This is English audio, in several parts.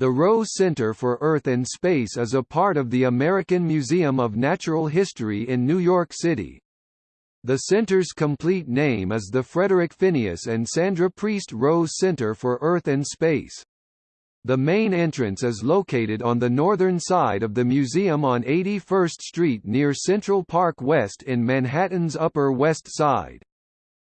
The Rose Center for Earth and Space is a part of the American Museum of Natural History in New York City. The center's complete name is the Frederick Phineas and Sandra Priest Rose Center for Earth and Space. The main entrance is located on the northern side of the museum on 81st Street near Central Park West in Manhattan's Upper West Side.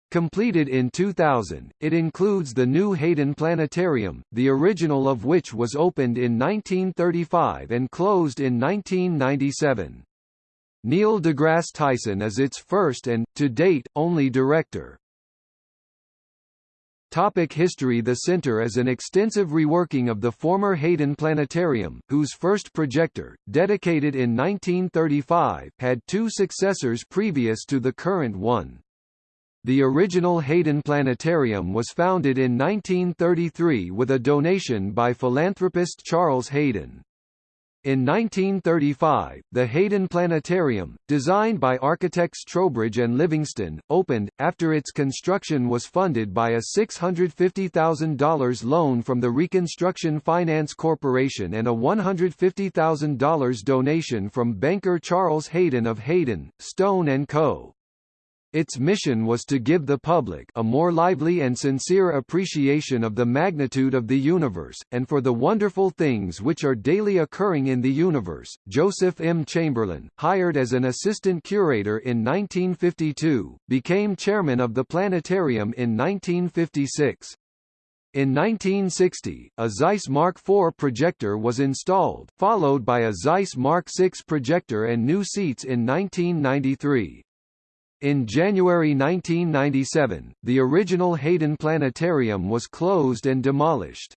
Completed in 2000, it includes the new Hayden Planetarium, the original of which was opened in 1935 and closed in 1997. Neil deGrasse Tyson is its first and, to date, only director. Topic history The center is an extensive reworking of the former Hayden Planetarium, whose first projector, dedicated in 1935, had two successors previous to the current one. The original Hayden Planetarium was founded in 1933 with a donation by philanthropist Charles Hayden. In 1935, the Hayden Planetarium, designed by architects Trowbridge and Livingston, opened, after its construction was funded by a $650,000 loan from the Reconstruction Finance Corporation and a $150,000 donation from banker Charles Hayden of Hayden, Stone & Co. Its mission was to give the public a more lively and sincere appreciation of the magnitude of the universe, and for the wonderful things which are daily occurring in the universe. Joseph M. Chamberlain, hired as an assistant curator in 1952, became chairman of the planetarium in 1956. In 1960, a Zeiss Mark IV projector was installed, followed by a Zeiss Mark VI projector and new seats in 1993. In January 1997, the original Hayden Planetarium was closed and demolished.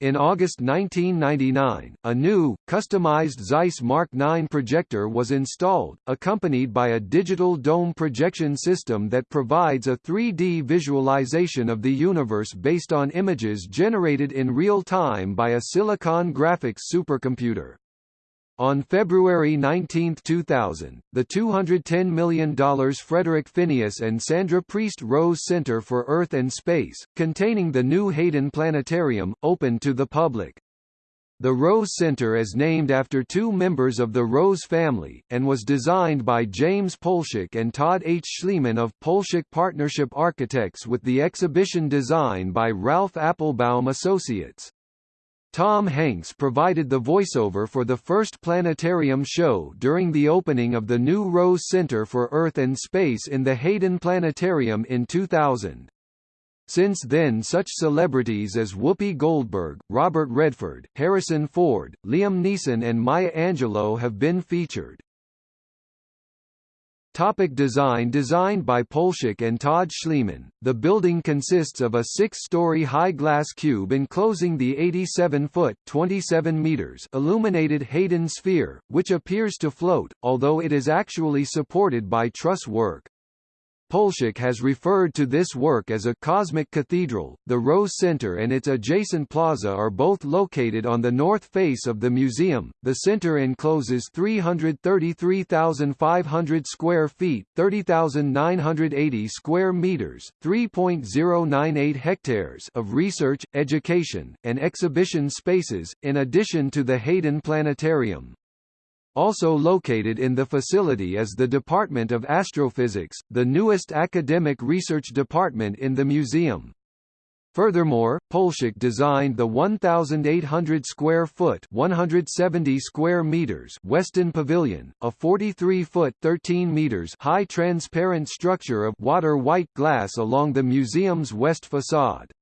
In August 1999, a new, customized Zeiss Mark IX projector was installed, accompanied by a digital dome projection system that provides a 3D visualization of the universe based on images generated in real time by a Silicon graphics supercomputer. On February 19, 2000, the $210 million Frederick Phineas and Sandra Priest Rose Center for Earth and Space, containing the new Hayden Planetarium, opened to the public. The Rose Center is named after two members of the Rose family, and was designed by James Polshek and Todd H. Schliemann of Polshek Partnership Architects with the exhibition design by Ralph Appelbaum Associates. Tom Hanks provided the voiceover for the first planetarium show during the opening of the new Rose Center for Earth and Space in the Hayden Planetarium in 2000. Since then such celebrities as Whoopi Goldberg, Robert Redford, Harrison Ford, Liam Neeson and Maya Angelou have been featured. Topic design Designed by Polshek and Todd Schliemann, the building consists of a six-story high glass cube enclosing the 87-foot (27 meters) illuminated Hayden sphere, which appears to float, although it is actually supported by truss work. Polshek has referred to this work as a cosmic cathedral. The Rose Center and its adjacent plaza are both located on the north face of the museum. The center encloses 333,500 square feet, 30,980 square meters, 3.098 hectares of research, education, and exhibition spaces, in addition to the Hayden Planetarium. Also located in the facility is the Department of Astrophysics, the newest academic research department in the museum. Furthermore, Polshek designed the 1,800 square foot (170 square meters) Weston Pavilion, a 43 foot (13 meters) high transparent structure of water white glass along the museum's west facade.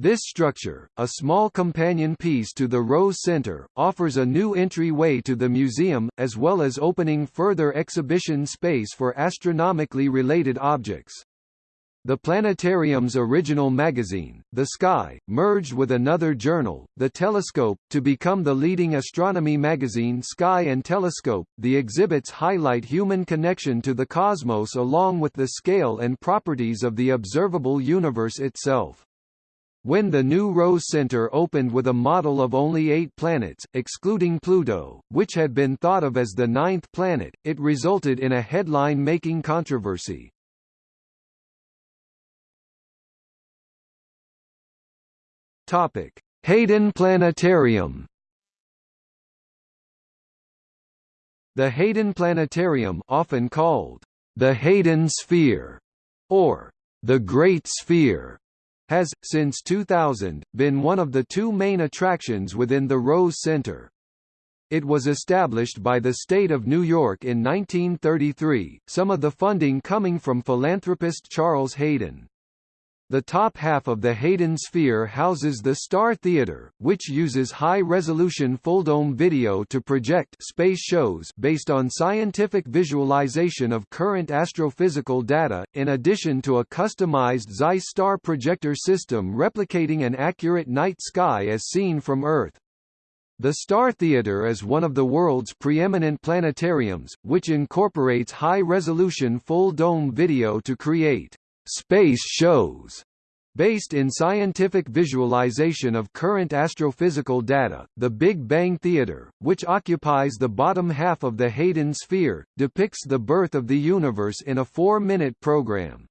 This structure, a small companion piece to the Rose Center, offers a new entryway to the museum, as well as opening further exhibition space for astronomically related objects. The planetarium's original magazine, The Sky, merged with another journal, The Telescope, to become the leading astronomy magazine Sky and Telescope. The exhibits highlight human connection to the cosmos along with the scale and properties of the observable universe itself. When the new Rose Center opened with a model of only eight planets, excluding Pluto, which had been thought of as the ninth planet, it resulted in a headline-making controversy. Topic: Hayden Planetarium The Hayden Planetarium often called the Hayden Sphere or the Great Sphere has, since 2000, been one of the two main attractions within the Rose Center. It was established by the state of New York in 1933, some of the funding coming from philanthropist Charles Hayden. The top half of the Hayden Sphere houses the Star Theater, which uses high-resolution full-dome video to project space shows based on scientific visualization of current astrophysical data, in addition to a customized Zeiss star projector system replicating an accurate night sky as seen from Earth. The Star Theater is one of the world's preeminent planetariums, which incorporates high-resolution full-dome video to create space shows Based in scientific visualization of current astrophysical data, the Big Bang Theater, which occupies the bottom half of the Hayden sphere, depicts the birth of the universe in a four-minute program.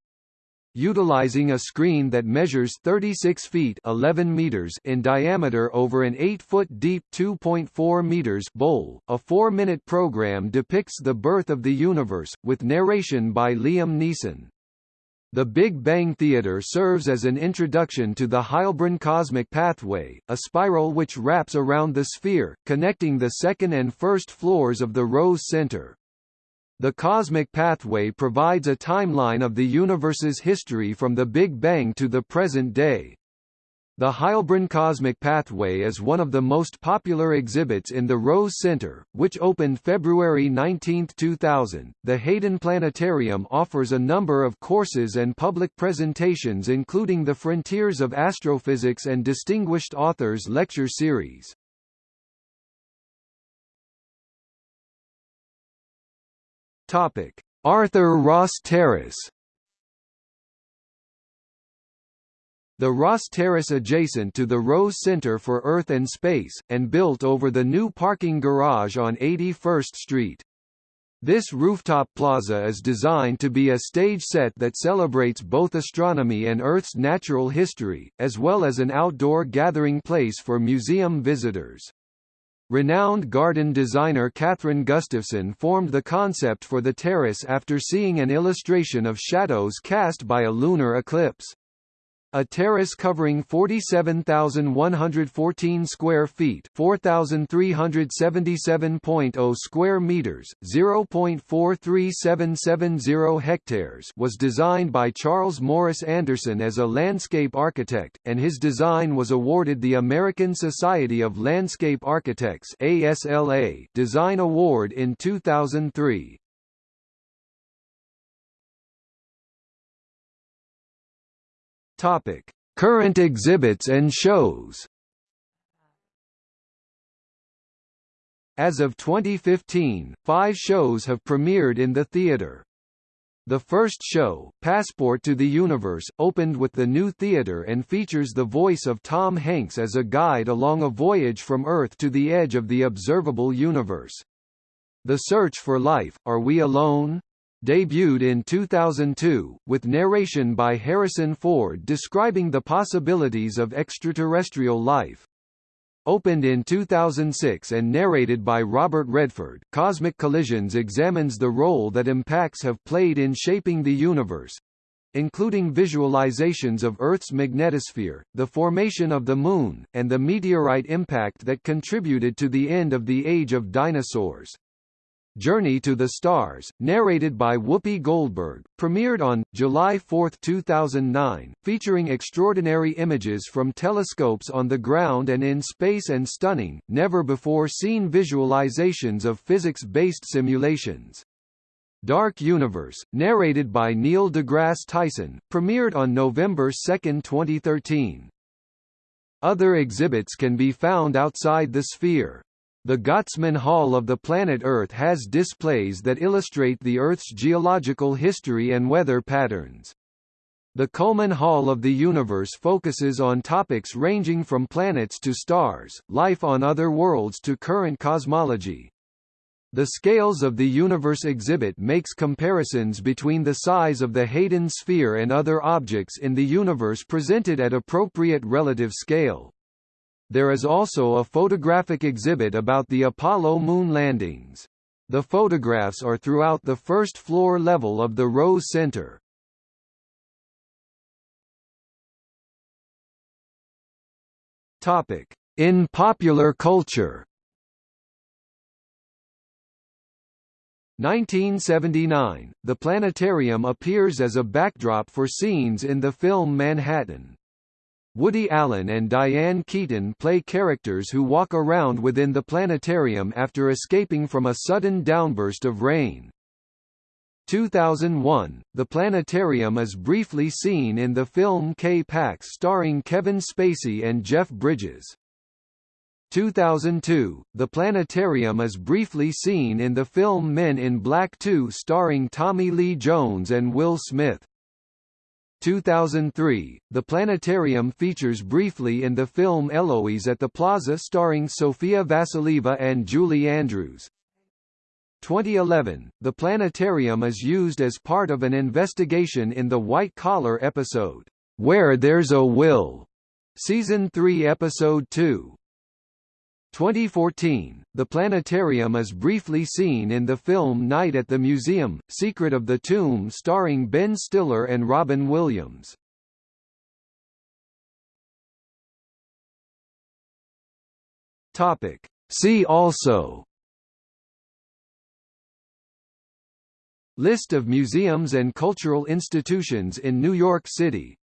Utilizing a screen that measures 36 feet 11 meters in diameter over an 8-foot deep 2.4 meters bowl, a four-minute program depicts the birth of the universe, with narration by Liam Neeson. The Big Bang Theater serves as an introduction to the Heilbrunn cosmic pathway, a spiral which wraps around the sphere, connecting the second and first floors of the Rose Center. The cosmic pathway provides a timeline of the universe's history from the Big Bang to the present day. The Heilbrunn Cosmic Pathway is one of the most popular exhibits in the Rose Center, which opened February 19, 2000. The Hayden Planetarium offers a number of courses and public presentations including the Frontiers of Astrophysics and Distinguished Authors lecture series. Topic: Arthur Ross Terrace The Ross Terrace adjacent to the Rose Center for Earth and Space, and built over the new parking garage on 81st Street. This rooftop plaza is designed to be a stage set that celebrates both astronomy and Earth's natural history, as well as an outdoor gathering place for museum visitors. Renowned garden designer Kathryn Gustafson formed the concept for the terrace after seeing an illustration of shadows cast by a lunar eclipse. A terrace covering 47,114 square feet, 4,377.0 square meters, 0.43770 hectares, was designed by Charles Morris Anderson as a landscape architect, and his design was awarded the American Society of Landscape Architects (ASLA) Design Award in 2003. Topic: Current exhibits and shows. As of 2015, five shows have premiered in the theater. The first show, Passport to the Universe, opened with the new theater and features the voice of Tom Hanks as a guide along a voyage from Earth to the edge of the observable universe. The Search for Life, Are We Alone? Debuted in 2002, with narration by Harrison Ford describing the possibilities of extraterrestrial life. Opened in 2006 and narrated by Robert Redford, Cosmic Collisions examines the role that impacts have played in shaping the universe, including visualizations of Earth's magnetosphere, the formation of the Moon, and the meteorite impact that contributed to the end of the Age of Dinosaurs. Journey to the Stars, narrated by Whoopi Goldberg, premiered on, July 4, 2009, featuring extraordinary images from telescopes on the ground and in space and stunning, never-before-seen visualizations of physics-based simulations. Dark Universe, narrated by Neil deGrasse Tyson, premiered on November 2, 2013. Other exhibits can be found outside the sphere. The Gottesman Hall of the planet Earth has displays that illustrate the Earth's geological history and weather patterns. The Cullman Hall of the Universe focuses on topics ranging from planets to stars, life on other worlds to current cosmology. The Scales of the Universe exhibit makes comparisons between the size of the Hayden sphere and other objects in the universe presented at appropriate relative scale. There is also a photographic exhibit about the Apollo moon landings. The photographs are throughout the first floor level of the Rose Center. Topic: In popular culture. 1979, the planetarium appears as a backdrop for scenes in the film Manhattan. Woody Allen and Diane Keaton play characters who walk around within the planetarium after escaping from a sudden downburst of rain. 2001, the planetarium is briefly seen in the film K-Pax starring Kevin Spacey and Jeff Bridges. 2002, the planetarium is briefly seen in the film Men in Black 2 starring Tommy Lee Jones and Will Smith. 2003, the planetarium features briefly in the film Eloise at the Plaza starring Sofia Vassilieva and Julie Andrews. 2011, the planetarium is used as part of an investigation in the White Collar episode, Where There's a Will, Season 3 Episode 2. 2014, the planetarium is briefly seen in the film Night at the Museum, Secret of the Tomb starring Ben Stiller and Robin Williams. Topic. See also List of museums and cultural institutions in New York City